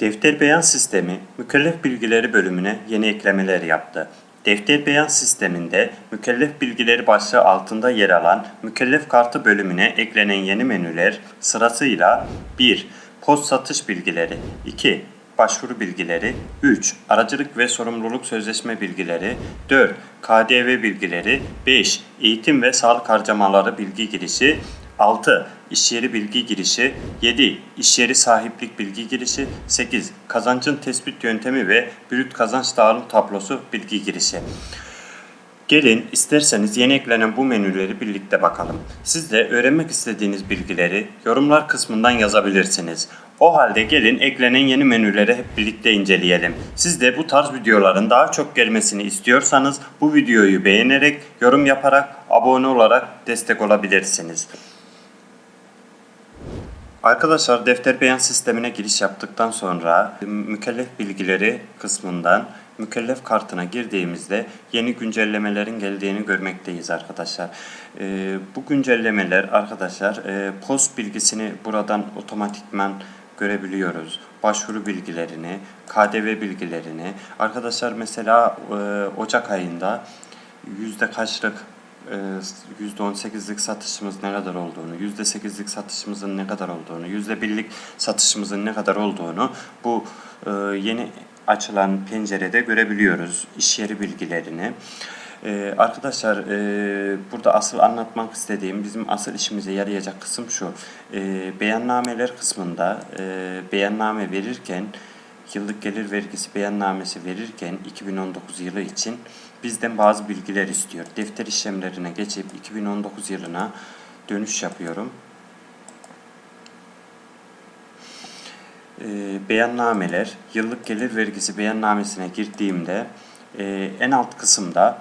Defter beyan sistemi mükellef bilgileri bölümüne yeni eklemeler yaptı. Defter beyan sisteminde mükellef bilgileri başlığı altında yer alan mükellef kartı bölümüne eklenen yeni menüler sırasıyla 1. Post satış bilgileri 2. Başvuru bilgileri 3. Aracılık ve sorumluluk sözleşme bilgileri 4. KDV bilgileri 5. Eğitim ve sağlık harcamaları bilgi girişi 6. İş yeri bilgi girişi 7. İş yeri sahiplik bilgi girişi 8. Kazancın tespit yöntemi ve brüt kazanç dağılım tablosu bilgi girişi. Gelin isterseniz yeni eklenen bu menüleri birlikte bakalım. Siz de öğrenmek istediğiniz bilgileri yorumlar kısmından yazabilirsiniz. O halde gelin eklenen yeni menüleri hep birlikte inceleyelim. Siz de bu tarz videoların daha çok gelmesini istiyorsanız bu videoyu beğenerek, yorum yaparak, abone olarak destek olabilirsiniz. Arkadaşlar defter beyan sistemine giriş yaptıktan sonra mükellef bilgileri kısmından mükellef kartına girdiğimizde yeni güncellemelerin geldiğini görmekteyiz arkadaşlar. Ee, bu güncellemeler arkadaşlar e, post bilgisini buradan otomatikman görebiliyoruz. Başvuru bilgilerini, KDV bilgilerini. Arkadaşlar mesela e, Ocak ayında yüzde kaçlık %18'lik satışımız ne kadar olduğunu, %8'lik satışımızın ne kadar olduğunu, %1'lik satışımızın ne kadar olduğunu bu e, yeni açılan pencerede görebiliyoruz iş yeri bilgilerini. Ee, arkadaşlar e, burada asıl anlatmak istediğim bizim asıl işimize yarayacak kısım şu. E, beyannameler kısmında e, beyanname verirken yıllık gelir vergisi beyannamesi verirken 2019 yılı için bizden bazı bilgiler istiyor. Defter işlemlerine geçip 2019 yılına dönüş yapıyorum. E, beyannameler, yıllık gelir vergisi beyannamesine girdiğimde e, en alt kısımda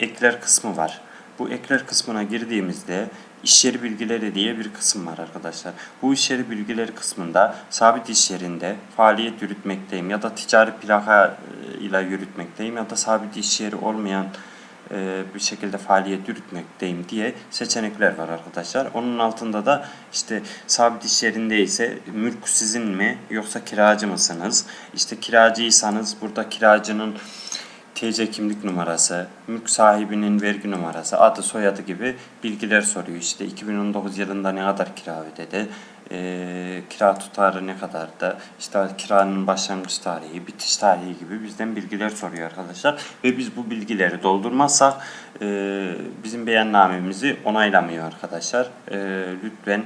ekler kısmı var. Bu ekler kısmına girdiğimizde iş yeri bilgileri diye bir kısım var arkadaşlar. Bu iş yeri bilgileri kısmında sabit iş yerinde faaliyet yürütmekteyim ya da ticari plaka e, ile yürütmekteyim ya da sabit iş yeri olmayan e, bir şekilde faaliyet yürütmekteyim diye seçenekler var arkadaşlar. Onun altında da işte sabit iş yerinde ise mülk sizin mi yoksa kiracı mısınız? İşte kiracıysanız burada kiracının TC kimlik numarası, mülk sahibinin vergi numarası, adı soyadı gibi bilgiler soruyor. İşte 2019 yılında ne kadar kira ödedi, e, kira tutarı ne kadar da, işte kiranın başlangıç tarihi, bitiş tarihi gibi bizden bilgiler soruyor arkadaşlar. Ve biz bu bilgileri doldurmazsak e, bizim beyannamemizi onaylamıyor arkadaşlar. E, lütfen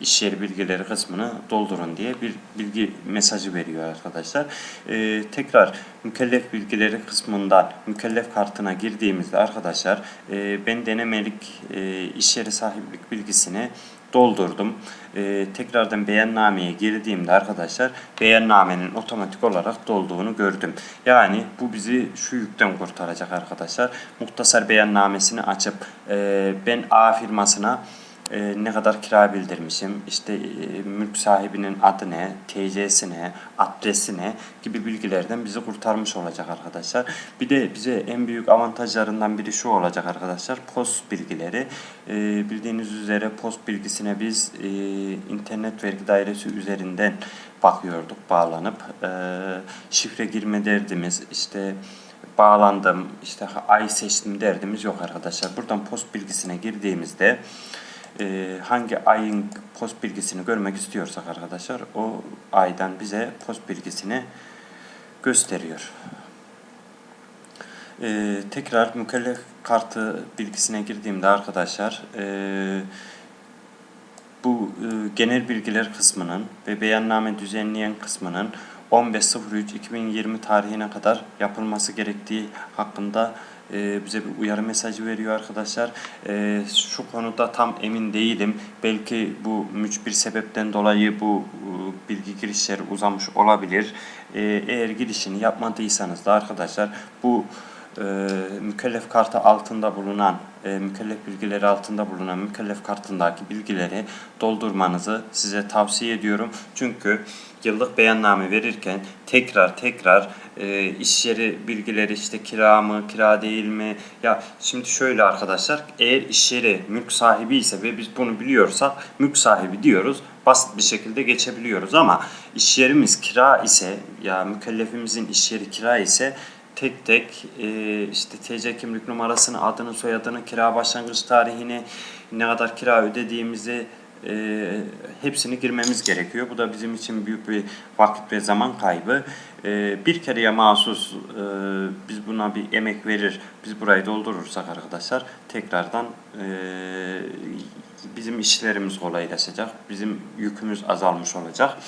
iş yeri bilgileri kısmını doldurun diye bir bilgi mesajı veriyor arkadaşlar. Ee, tekrar mükellef bilgileri kısmından mükellef kartına girdiğimizde arkadaşlar e, ben denemelik e, iş yeri sahiplik bilgisini doldurdum. Ee, tekrardan beyannameye girdiğimde arkadaşlar beyannamenin otomatik olarak dolduğunu gördüm. Yani bu bizi şu yükten kurtaracak arkadaşlar. Muhtasar beyannamesini açıp e, ben A firmasına e, ne kadar kira bildirmişim, işte e, mülk sahibinin adı ne, TC'si ne, adresi ne gibi bilgilerden bizi kurtarmış olacak arkadaşlar. Bir de bize en büyük avantajlarından biri şu olacak arkadaşlar. Post bilgileri. E, bildiğiniz üzere post bilgisine biz e, internet vergi dairesi üzerinden bakıyorduk bağlanıp. E, şifre girme derdimiz, işte bağlandım, işte ay seçtim derdimiz yok arkadaşlar. Buradan post bilgisine girdiğimizde e, hangi ayın post bilgisini görmek istiyorsak arkadaşlar o aydan bize post bilgisini gösteriyor. E, tekrar mükellef kartı bilgisine girdiğimde arkadaşlar e, bu e, genel bilgiler kısmının ve beyanname düzenleyen kısmının 15.03.2020 tarihine kadar yapılması gerektiği hakkında e, bize bir uyarı mesajı veriyor arkadaşlar. E, şu konuda tam emin değilim. Belki bu mücbir sebepten dolayı bu e, bilgi girişleri uzamış olabilir. Eğer girişini yapmadıysanız da arkadaşlar bu e, mükellef kartı altında bulunan, e, mükellef bilgileri altında bulunan mükellef kartındaki bilgileri doldurmanızı size tavsiye ediyorum. Çünkü yıllık beyanname verirken tekrar tekrar e, iş yeri bilgileri işte kira mı, kira değil mi? Ya şimdi şöyle arkadaşlar, eğer iş yeri mülk sahibi ise ve biz bunu biliyorsak mülk sahibi diyoruz. Basit bir şekilde geçebiliyoruz ama iş yerimiz kira ise ya mükellefimizin iş yeri kira ise tek tek e, işte TC kimlik numarasını, adını, soyadını, kira başlangıç tarihini, ne kadar kira ödediğimizi e, hepsini girmemiz gerekiyor. Bu da bizim için büyük bir vakit ve zaman kaybı. E, bir kereye mahsus e, biz buna bir emek verir, biz burayı doldurursak arkadaşlar tekrardan e, bizim işlerimiz kolaylaşacak, bizim yükümüz azalmış olacak.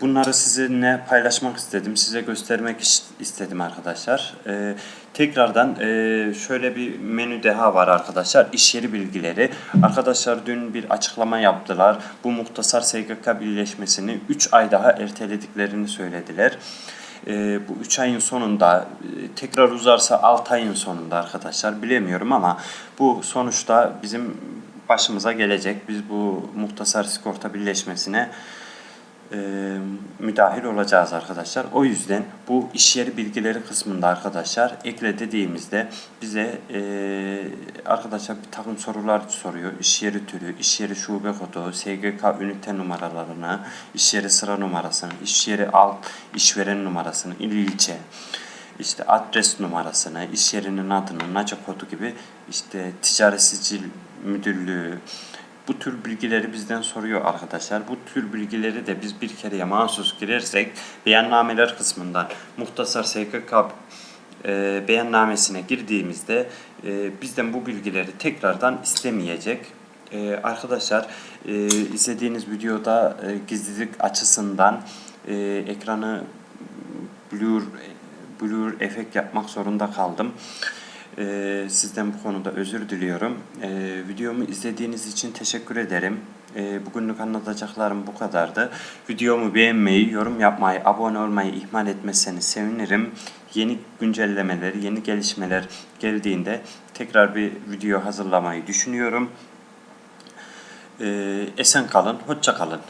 Bunları sizinle paylaşmak istedim, size göstermek is- istedim arkadaşlar. Ee, tekrardan e, şöyle bir menü daha var arkadaşlar, iş yeri bilgileri. Arkadaşlar dün bir açıklama yaptılar. Bu muhtasar SGK birleşmesini 3 ay daha ertelediklerini söylediler. Ee, bu 3 ayın sonunda e, tekrar uzarsa 6 ayın sonunda arkadaşlar bilemiyorum ama bu sonuçta bizim başımıza gelecek. Biz bu muhtasar sigorta birleşmesine e, müdahil olacağız arkadaşlar. O yüzden bu iş yeri bilgileri kısmında arkadaşlar ekle dediğimizde bize e, arkadaşlar bir takım sorular soruyor. İş yeri türü, iş yeri şube kodu, SGK ünite numaralarını, iş yeri sıra numarasını, iş yeri alt işveren numarasını, il ilçe, işte adres numarasını, iş yerinin adını, NACA kodu gibi işte ticaret sicil müdürlüğü, bu tür bilgileri bizden soruyor arkadaşlar. Bu tür bilgileri de biz bir kereye mahsus girersek beyannameler kısmından muhtasar SGK e, beyannamesine girdiğimizde e, bizden bu bilgileri tekrardan istemeyecek. E, arkadaşlar e, izlediğiniz videoda e, gizlilik açısından e, ekranı blur blur efekt yapmak zorunda kaldım. Ee, sizden bu konuda özür diliyorum. Ee, videomu izlediğiniz için teşekkür ederim. Ee, bugünlük anlatacaklarım bu kadardı. Videomu beğenmeyi, yorum yapmayı, abone olmayı ihmal etmezseniz sevinirim. Yeni güncellemeler, yeni gelişmeler geldiğinde tekrar bir video hazırlamayı düşünüyorum. Ee, esen kalın, hoşça kalın.